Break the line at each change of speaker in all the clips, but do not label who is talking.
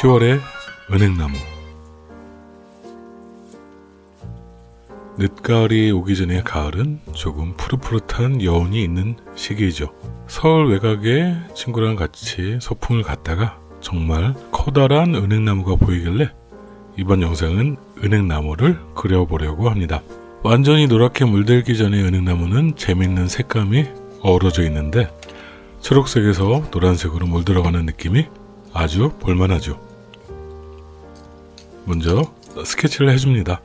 10월의 은행나무 늦가을이 오기 전에 가을은 조금 푸릇푸릇한 여운이 있는 시기이죠. 서울 외곽에 친구랑 같이 소풍을 갔다가 정말 커다란 은행나무가 보이길래 이번 영상은 은행나무를 그려보려고 합니다. 완전히 노랗게 물들기 전에 은행나무는 재밌는 색감이 어우러져 있는데 초록색에서 노란색으로 물들어가는 느낌이 아주 볼만하죠. 먼저 스케치를 해줍니다.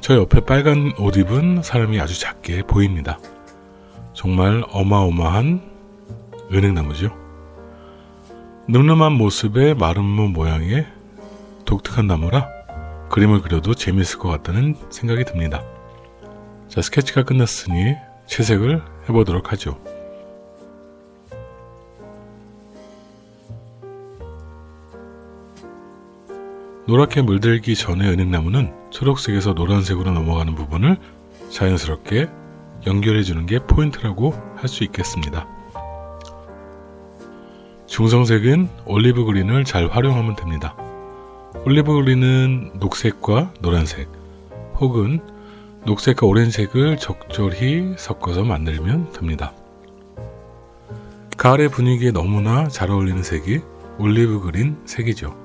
저 옆에 빨간 옷 입은 사람이 아주 작게 보입니다. 정말 어마어마한 은행나무죠. 늠름한 모습의 마름모 모양의 독특한 나무라 그림을 그려도 재미있을 것 같다는 생각이 듭니다. 자, 스케치가 끝났으니 채색을 해보도록 하죠. 노랗게 물들기 전에 은행나무는 초록색에서 노란색으로 넘어가는 부분을 자연스럽게 연결해 주는 게 포인트라고 할 수 있겠습니다. 중성색은 olive green을 잘 활용하면 됩니다. olive green은 녹색과 노란색 혹은 녹색과 오렌색을 적절히 섞어서 만들면 됩니다. 가을의 분위기에 너무나 잘 어울리는 색이 올리브 그린 색이죠.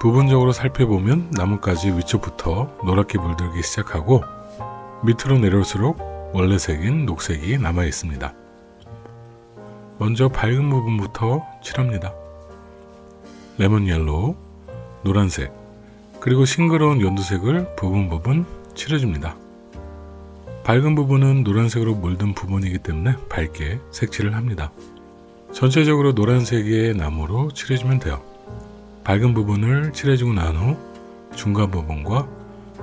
부분적으로 살펴보면 나뭇가지 위쪽부터 노랗게 물들기 시작하고 밑으로 내려올수록 원래 색인 녹색이 남아 있습니다. 먼저 밝은 부분부터 칠합니다. lemon yellow, 노란색, 그리고 싱그러운 연두색을 부분 부분 칠해줍니다. 밝은 부분은 노란색으로 물든 부분이기 때문에 밝게 색칠을 합니다. 전체적으로 노란색의 나무로 칠해주면 돼요. 밝은 부분을 칠해주고 난 후 중간 부분과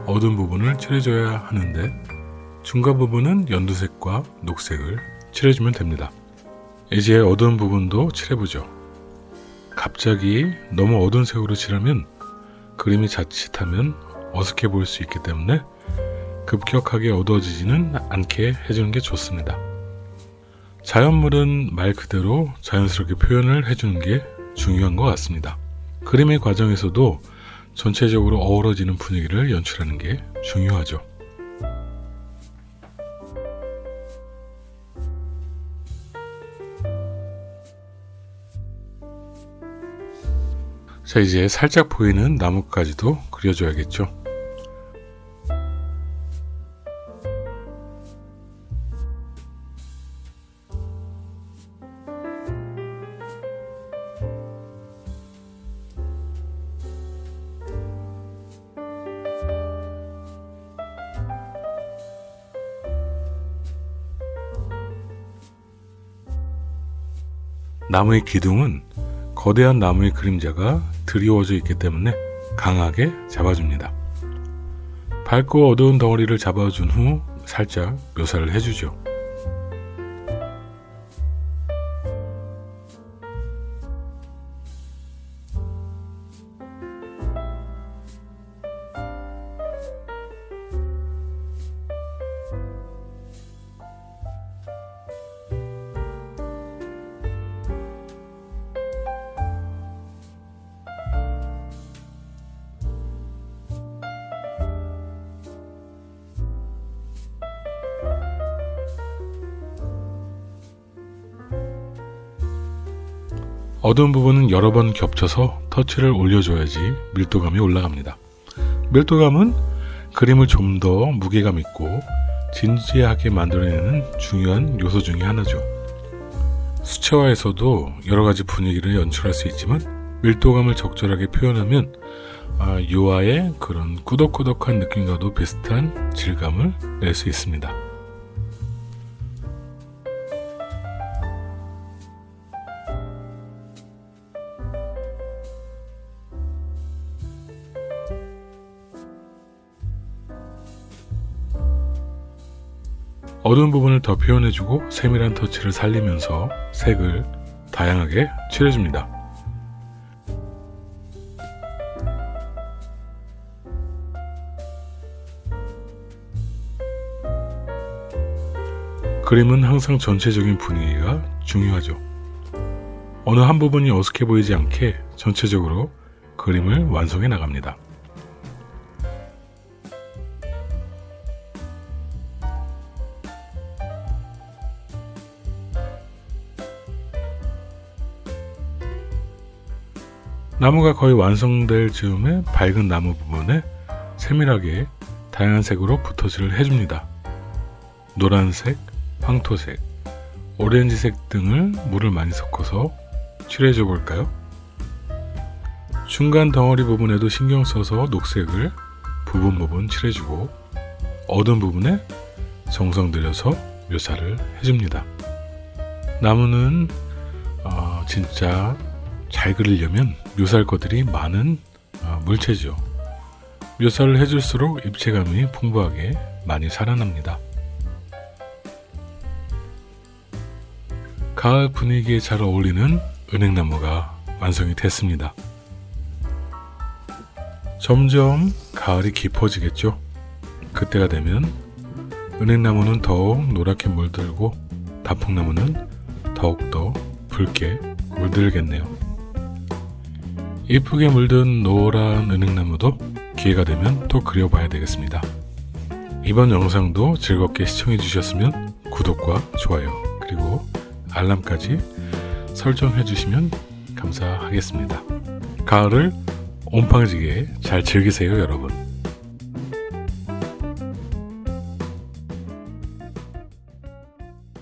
어두운 부분을 칠해줘야 하는데 중간 부분은 연두색과 녹색을 칠해주면 됩니다. 이제 어두운 부분도 칠해보죠. 갑자기 너무 어두운 색으로 칠하면 그림이 자칫하면 어색해 보일 수 있기 때문에 급격하게 어두워지지는 않게 해주는 게 좋습니다. 자연물은 말 그대로 자연스럽게 표현을 해주는 게 중요한 것 같습니다. 그림의 과정에서도 전체적으로 어우러지는 분위기를 연출하는 게 중요하죠. 자 이제 살짝 보이는 나뭇가지도 그려줘야겠죠. 나무의 기둥은 거대한 나무의 그림자가 드리워져 있기 때문에 강하게 잡아줍니다. 밝고 어두운 덩어리를 잡아준 후 살짝 묘사를 해주죠. 어두운 부분은 여러 번 겹쳐서 터치를 올려줘야지 밀도감이 올라갑니다. 밀도감은 그림을 좀 더 무게감 있고 진지하게 만들어내는 중요한 요소 중의 하나죠. 수채화에서도 여러가지 분위기를 연출할 수 있지만 밀도감을 적절하게 표현하면 아, 유화의 그런 꾸덕꾸덕한 느낌과도 비슷한 질감을 낼 수 있습니다. 어두운 부분을 더 표현해주고 세밀한 터치를 살리면서 색을 다양하게 칠해줍니다. 그림은 항상 전체적인 분위기가 중요하죠. 어느 한 부분이 어색해 보이지 않게 전체적으로 그림을 완성해 나갑니다. 나무가 거의 완성될 즈음에 밝은 나무 부분에 세밀하게 다양한 색으로 붓터지를 해줍니다. 노란색, 황토색, 오렌지색 등을 물을 많이 섞어서 칠해줘 볼까요? 중간 덩어리 부분에도 신경 써서 녹색을 부분 부분 칠해주고 어두운 부분에 정성 들여서 묘사를 해줍니다. 나무는 어, 진짜 잘 그리려면 묘사할 것들이 많은 어, 물체죠. 묘사를 해줄수록 입체감이 풍부하게 많이 살아납니다. 가을 분위기에 잘 어울리는 은행나무가 완성이 됐습니다. 점점 가을이 깊어지겠죠. 그때가 되면 은행나무는 더욱 노랗게 물들고 단풍나무는 더욱더 붉게 물들겠네요. 이쁘게 물든 노란 은행나무도 기회가 되면 또 그려봐야 되겠습니다. 이번 영상도 즐겁게 시청해 주셨으면 구독과 좋아요 그리고 알람까지 설정해 주시면 감사하겠습니다. 가을을 온팡지게 잘 즐기세요 여러분.